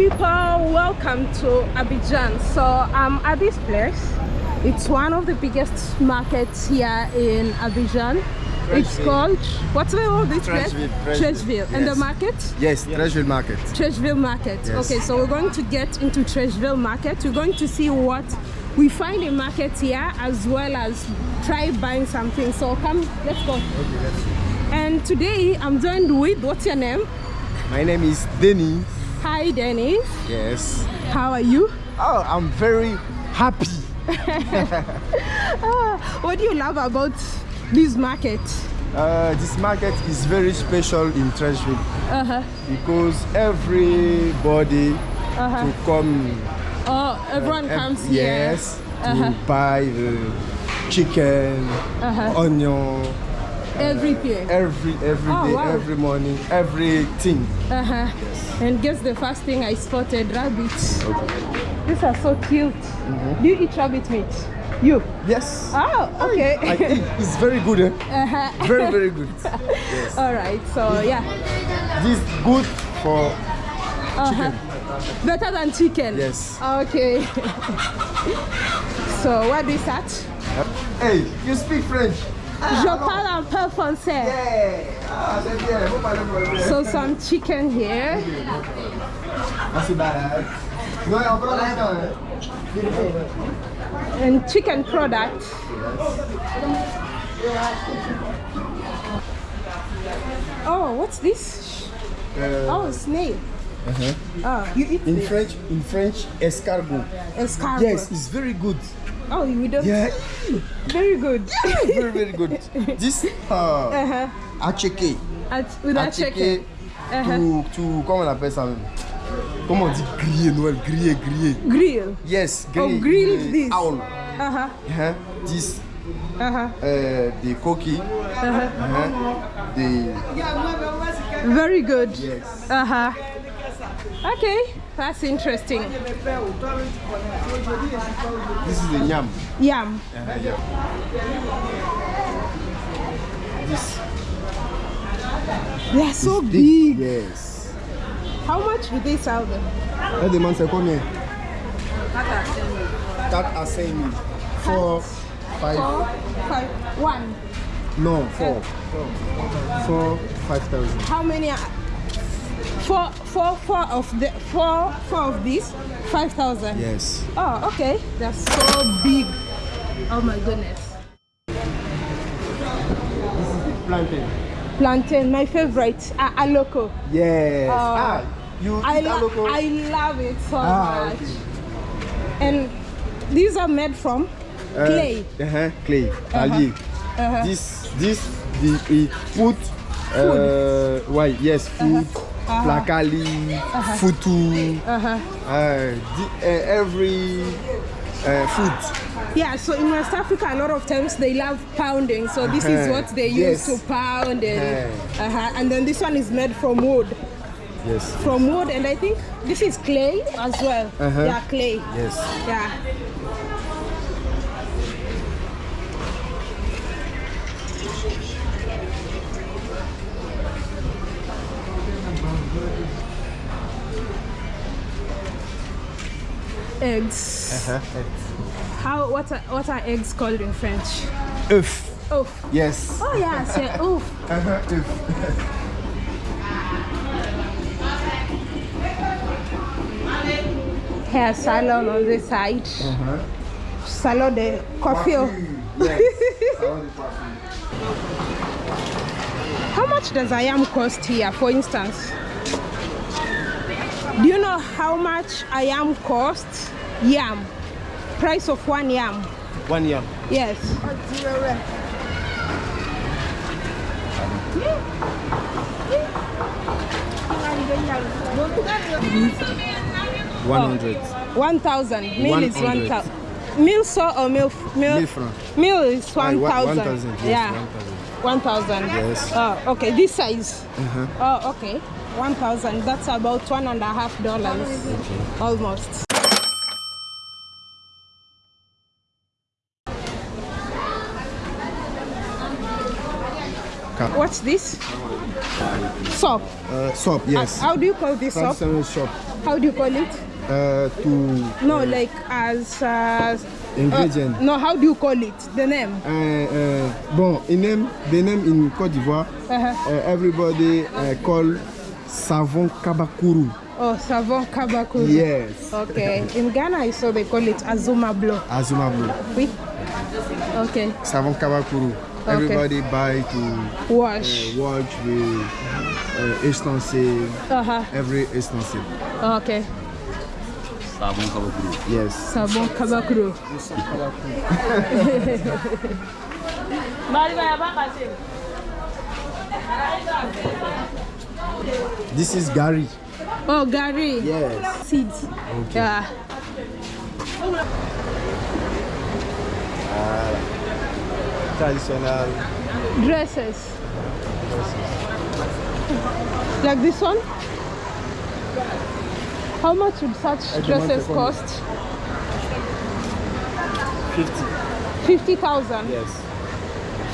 people welcome to abidjan so i'm at this place it's one of the biggest markets here in abidjan it's called what's the name of this place Treichville, and the market Yes, Treichville Market. Treichville Market. Yes. Okay, so we're going to get into Treichville Market. We're going to see what we find in market here as well as try buying something. So come, let's go. Okay, let's see. And today I'm joined with, what's your name? My name is Denny. Hi Dennis. Yes. How are you? Oh, I'm very happy. Ah, what do you love about this market? Uh, this market is very special in Treichville Uh-huh. because everybody Uh-huh. to come. Oh, everyone ev- comes here. Yes. To Uh-huh. buy the chicken, Uh-huh. Onion, Everything. every every Oh, day, wow. every morning, everything. Uh-huh. And guess the first thing I spotted rabbits. Okay. These are so cute. Mm-hmm. Do you eat rabbit meat? You? Yes. Oh, okay. I eat. It's very good. Eh? uh-huh. Very very good. Yes. All right. So yeah, This is good for uh-huh. better than chicken. Yes. Okay. so what is that? Hey, you speak French? Je parle un peu français. Yeah. Ah, c'est bien. Vous parlez français. So some chicken here. Ah, c'est malade. Non, on prend l'instant. hein. and chicken product. Oh, what's this? Uh, Oh, snail. uh-huh. Oh, you eat In this? French, in French, escargot. Escargot. Yes, it's very good. Oh, you don't. Yeah, Very good. very very good. This uh, uh-huh. attiéké, At, with a attiéké chicken. Uh-huh. to to comment on appelle ça même? Comment on dit grillé Noël, grillé, grillé. Grill. Yes, Oh, grillé. grilled grillé. this. Owl. Uh-huh. Uh-huh. This Uh-huh. uh, the cookie. Uh-huh. Uh-huh. The Very good. yes. Uh-huh. Okay, that's interesting. This is the yam. Yum. Yam. This They are so big. big. Yes. How much do they sell them? Elle demande c'est combien 4 à 5 000. 4, 5, Four, five, one. non, 4. 4, 5,000. How many? Are, four, four, four of the four, four of these, five thousand. Yes. Oh, okay. They're so big. Oh my goodness. this is Plantain. Plantain, my favorite. Uh, aloko. Yes. Oh. ah, you I, lo- aloko? I love it so Ah, much. okay. And these are made from Uh, clay. Uh-huh, clay. Palier. Uh-huh. This, this, the, it put, uh, why, yes, food, placali, futu, Uh-huh. uh, the, uh, every uh, food. Yeah, so in West Africa, a lot of times they love pounding. So this is what they use Yes. to pound, and uh-huh. and then this one is made from wood. Yes. From wood, and I think this is clay as well. Uh-huh. Yeah, clay. Yes. Yeah. Eggs. Uh-huh. How? What are what are eggs called in French? Œuf. Oh. Yes. Oh yeah, c'est ouf. Uh-huh, œuf. Hair salon on this side. Uh-huh. Salon de coiffure. Yes. Salon de coiffure. How much does a yam cost here, for instance? Do you know how much a yam costs? Yam. Price of one yam. One yam. Yes. One hundred. 1,000. Meal is 100. 1,000. Meal so or meal? Meal, meal is Ah, 1,000. 1,000, yes, yeah. 1,000. 1,000. Yes. Oh, okay. This size. Uh-huh. Oh, okay. 1,000. That's about one and a half dollars. Almost. What's this? Soap. Uh, shop, yes. How do you call this soap? Shop. How do you call it? Uh, to No, like as uh, ingredient. uh, no, how do you call it? The name. Uh, uh, bon, in name, the name in Côte d'Ivoire, Uh-huh. uh, everybody uh, call savon kabakuru. Oh, savon kabakuru. Yes. Okay. In Ghana, I saw they call it azuma blow. Azuma blue. Oui. Okay. Savon kabakuru. Everybody buy to Wash. uh, watch with uh, extensive, Uh-huh. every extensive. Okay. Sabon kabakuru. Yes. Savon kabakuru. This is gari. Oh, gari. Yes. Seeds. Yeah. Traditional. Dresses. Like this one? How much would such dresses want to cost? 50. 50,000. Yes.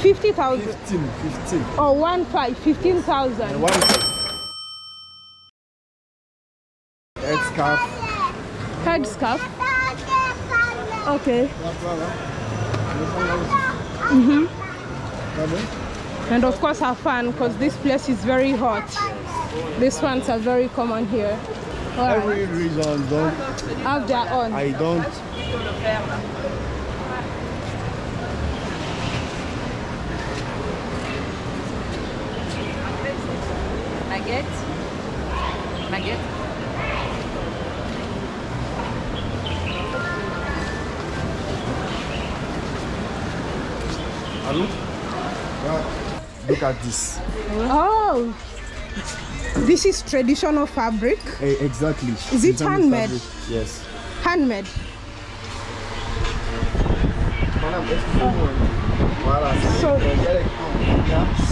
50,000. 15. 15. Or one five, 15,000. One. Head scarf. Head scarf. Okay. Mm-hmm. And of course have fun because this place is very hot. These ones are very common here. Alright. Every reason don't Have their own. I don't look at this. Oh, this is traditional fabric, Eh, exactly. Is it Design handmade? fabric. Yes. handmade. So,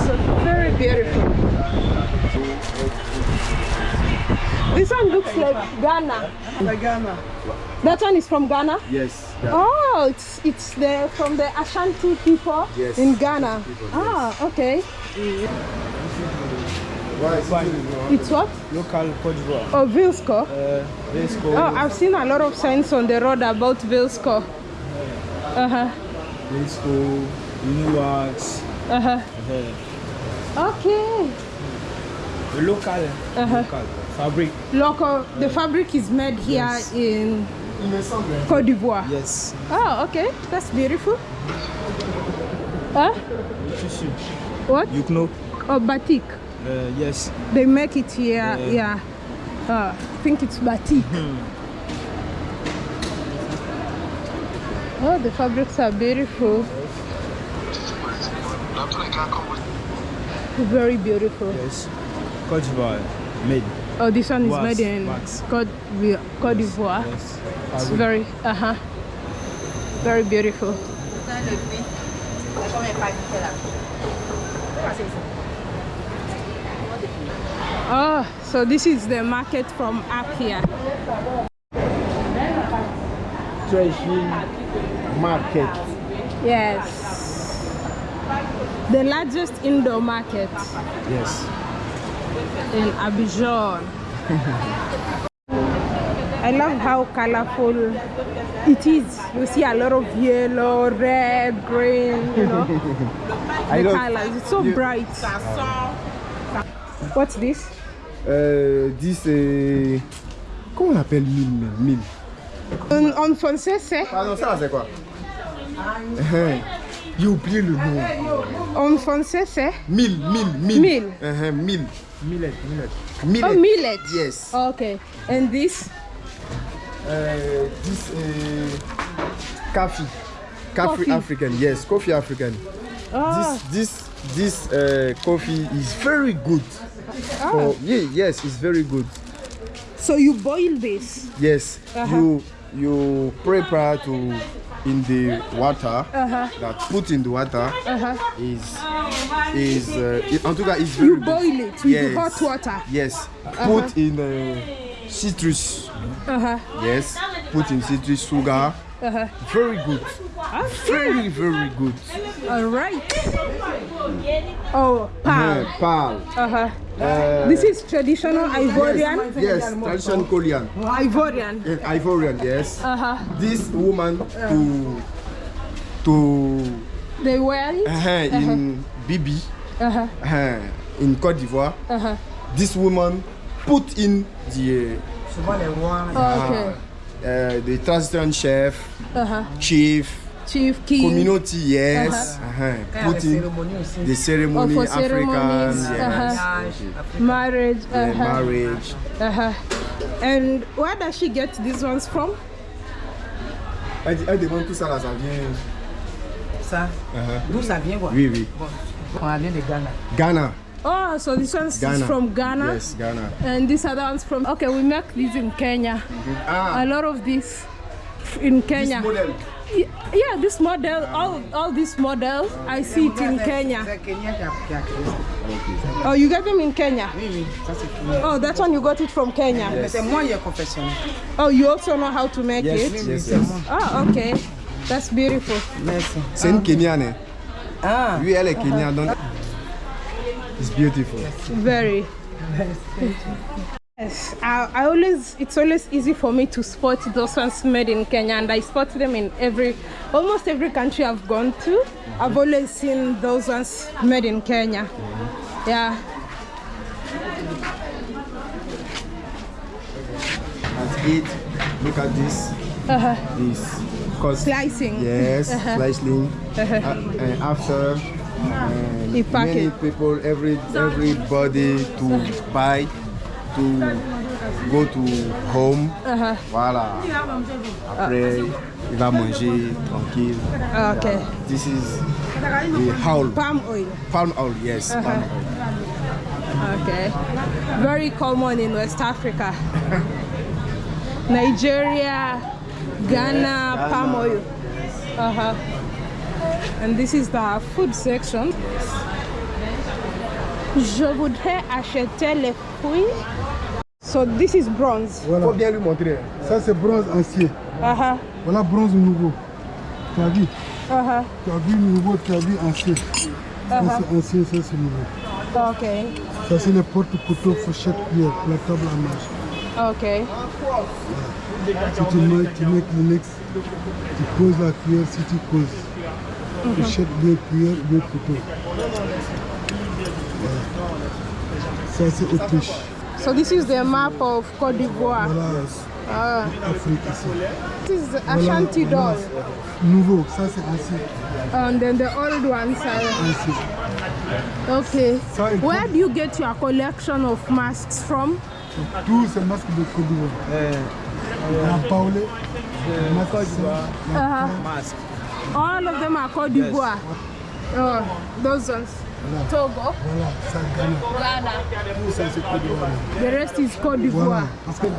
so very beautiful. This one looks like Ghana. Like Ghana. That one is from Ghana. Yes. yeah. Oh, it's it's the from the Ashanti people Yes, in Ghana. people, Ah, okay. Why is it- It's what? local Cote d'Ivoire. Oh, Vlisco. Uh, let's. Oh, I've seen a lot of signs on the road about Vlisco. Uh huh. Let's go. New wax. Uh huh. Uh, Okay. the local. Uh-huh. Local fabric. Local. The fabric is made here Yes. in Cote d'Ivoire. Yes. Oh, okay. That's beautiful. Huh? What? You know. Oh, batik. Uh, yes. They make it here. Yeah. Yeah. Uh, I think it's batik. Oh, the fabrics are beautiful. Very beautiful. Yes. Cote d'Ivoire made. Oh, this one is made in wax. Cote d'Ivoire. Cote d'Ivoire. Yes. It's very, uh huh, very beautiful. Oh, so this is the market from up here. Treasury market. Yes. The largest indoor market Yes. In Abidjan. I love how colorful it is. You see a lot of yellow, red, green, you know, I the colors. It's so you- bright. What's this? Euh, this euh, comment on appelle mille même, mille? En, en français, c'est? Pardon, ça là, c'est quoi? Hein, J'ai oublié le nom. En français, c'est? Mille, mille, mille. Mille. Hein, mille. Millet. Millet. Millet. Oh, millet. Yes. Okay. And this? Uh, this uh, coffee. Coffee Coffee. African. Yes, coffee African. Oh, This this this uh, coffee is very good. Ah. For, yeah, yes, it's very good. so you boil this? Yes, Uh-huh. you you prepare to in the water Uh-huh. that put in the water Uh-huh. is is uh, it, en is very You boil it with hot water. Yes, put in uh, citrus. Uh-huh. Yes, put in citrus sugar. Uh-huh. Very good. Very very good. All right. Oh, pearl. Uh, pearl. Uh-huh. Uh, This is traditional Ivorian. yes, traditional Korean. Ivorian. Yes, Ivorian, yes. Uh-huh. This woman to to They wear it. uh, -huh, in Bibi Uh-huh. uh, in Cote d'Ivoire. Uh-huh. This woman put in the Okay. uh, the traditional chef, Uh-huh. chief, Chief king. community, yes. Uh-huh. Put in the ceremony, Oh, for African, yes. uh-huh. Marriage. Uh-huh. marriage. Uh-huh. And where does she get these ones from? Elle, elle demande tout ça là, ça vient. Ça, d'où ça vient quoi Oui, oui. On vient de Ghana. Ghana. Oh, so this one's Ghana. from Ghana. Yes, Ghana. And these other ones from okay, we make these in Kenya. Ah, A lot of this in this Kenya. model. Y- Yeah, this model, all all these models, I see it in Kenya. Kenya qui a, qui a créé ça. Oh, you got them in Kenya? Oui, oui, ça c'est Kenya. Oh, that one you got it from Kenya. Mais c'est moi qui ai confectionné. Oh, you also know how to make Yes, it? yes, Oui, yes. Oh, okay. That's beautiful. Merci. C'est une Kenyane. Eh? Ah, Oui, elle est Kenyane, donc. Uh-huh. It's beautiful. Very. Yes, I, I always it's always easy for me to spot those ones made in Kenya, and I spot them in every almost every country I've gone to. I've always seen those ones made in Kenya. Yeah. At it, look at this. Uh-huh. This. Cause Slicing. Yes, Uh-huh. slicing. Uh, and after, um, You pack many people, every everybody to buy, to go to home. Uh-huh. Voilà. Après, il va manger tranquille. Okay. This is the howl. Palm oil. Palm oil, yes. Uh-huh. Palm oil. Okay. Very common in West Africa. Nigeria, Ghana, palm oil. Uh-huh. And this is the food section. Je voudrais acheter les fruits. So this is bronze. Faut bien lui montrer. Ça c'est bronze ancien. Uh-huh. Voilà bronze nouveau. Tu as vu Uh-huh. Tu as vu nouveau, tu as vu ancien. Ça c'est ancien, ça c'est nouveau. Okay. Ça c'est les porte-couteaux, fourchette, cuillère, la table à manger. Okay. Si tu mets, tu mets Kleenex, tu poses la cuillère si tu poses. Fourchette, bien cuillère, bien couteau. Voilà. Ça c'est Autriche. So this is the map of Cote d'Ivoire. Voilà, Ah. Afrique ici. This is Ashanti doll. Nouveau, ça c'est ancien. And then the old ones are ancien. Okay. Ça, Where do you get your collection of masks from? Tous ces masques de Côte d'Ivoire. La Paulé, masque Uh-huh. Mask. All of them are Cote d'Ivoire. Oh, those ones. Togo, Voilà, ça Ghana. Ghana. Tout ça c'est Côte d'Ivoire. The rest is Voilà, d'Ivoire. Paulé.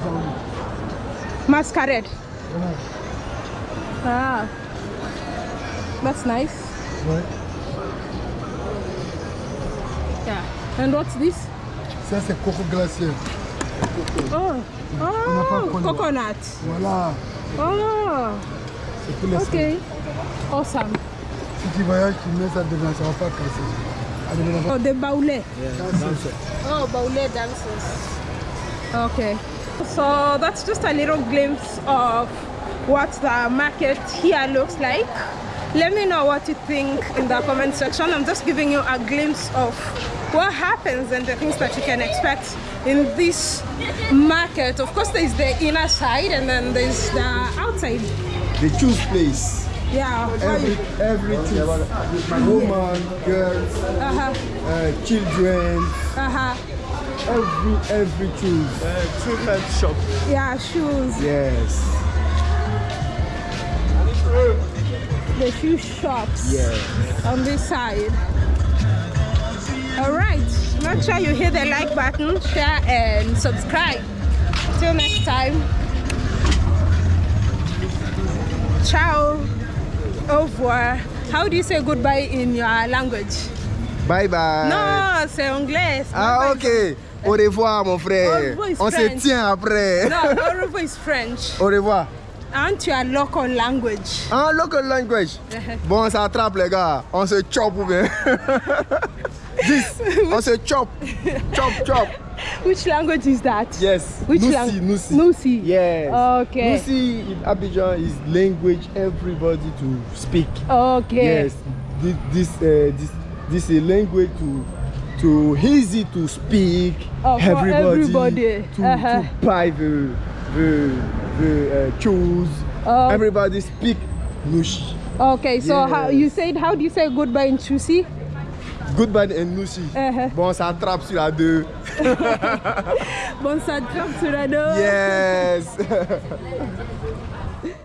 Masquerade. Voilà, Ah. That's nice. ouais. Yeah. And what's this? Ça c'est coco glacier. Oh. Oh, coconut. Voilà, Oh. c'est pour les Okay. Awesome. Si tu voyages, tu mets ça dedans, ça va pas casser. Allez, on va Oh, the Baoulé. casser. Oh, Baoulé dances. Okay. So that's just a little glimpse of what the market here looks like. Let me know what you think in the comment section. I'm just giving you a glimpse of what happens and the things that you can expect in this market. Of course, there's the inner side and then there's the outside. The choose place. Yeah. Every, everything. Woman, girls, Uh-huh. uh, children, Uh-huh. every every. Uh, children's shop. Yeah, shoes. Yes. The shoe shops. Yes. on this side. All right, make sure you hit the like button, share, and subscribe. Till next time. Ciao. Au revoir. How do you say goodbye in your language? Bye bye. No, c'est anglais. Ah ok. Au revoir mon Au frère. revoir is On se French. tient après. No, au revoir is French. Au revoir. aren't your local language? En local language. Bon, ça attrape les gars. On se chop ou bien? This, on se chop. Chop, chop. Which language is that? Yes. Which Nusi, lang- Nusi. Nusi. Yes. Okay. Nusi in Abidjan is language everybody to speak. Okay. Yes. This this uh, this this is language to to easy to speak. Oh, for everybody. to, Uh-huh. to buy the the the uh, shoes. Oh. Everybody speak Nouchi. Okay, so how you said how do you say goodbye in Chusi? Goodbye and Nushi. Uh-huh. Bon, ça attrape sur la deux. Bon ça drop sur la door. Yes.